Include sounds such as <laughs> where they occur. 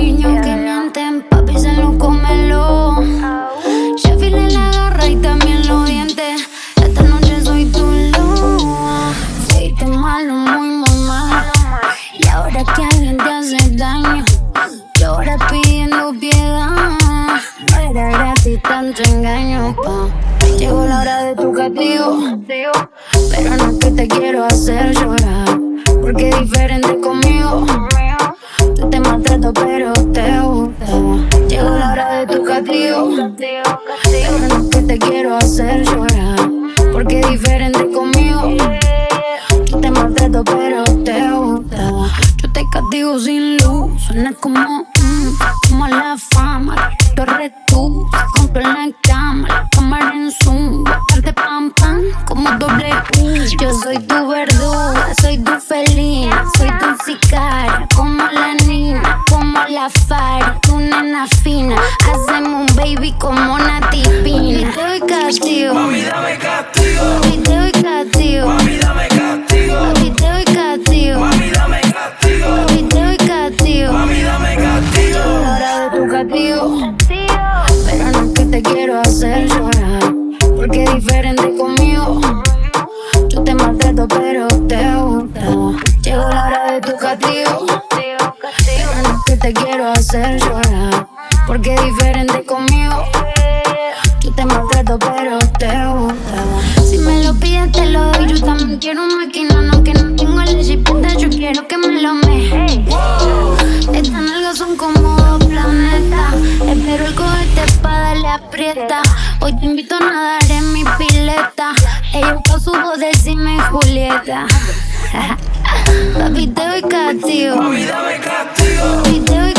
niños que mienten, papi se lo cómelo. Oh. Ya la garra y también los dientes. Esta noche soy tu luz. Fuiste malo, muy, muy malo. Y ahora que alguien te hace daño, llora pidiendo piedad. No era gratis tanto engaño, pa. Llegó la hora de tu castigo. Pero no es que te quiero hacer llorar, porque es diferente conmigo. Pero no que te quiero hacer llorar. Porque es diferente conmigo. Tú te maltrato, pero te gusta. Yo te castigo sin luz. Suena como, mm, como la fama. Torre tú, compro en la cama. La cámara en zoom. Bastante pam pam, como doble U. Yo soy tu verduga, soy tu felina. Soy tu sicaria, como la niña. Como la fara, fina. Hacemos un baby como una tipina. Y te doy castigo. Mami, dame castigo. Y te doy castigo. Mami, dame castigo. Y te doy castigo. Mami, dame castigo. Y te doy castigo. Mami, dame castigo. Hora de tu castigo. Pero no es que te quiero hacer llorar. Porque es diferente conmigo. Quiero hacer llorar. Porque es diferente conmigo. Yo te maltrato, pero te gusta. Si me lo pides, te lo doy. Yo también quiero un maquinón, aunque no tengo la chipita. Yo quiero que me lo me. Estas nalgas son como dos planetas. Espero el cohete pa' darle aprieta. Hoy te invito a nadar en mi pileta. Ella busca su voz decime Julieta. <laughs> Papi, te doy castigo. Mami, dame castigo. Papi, te doy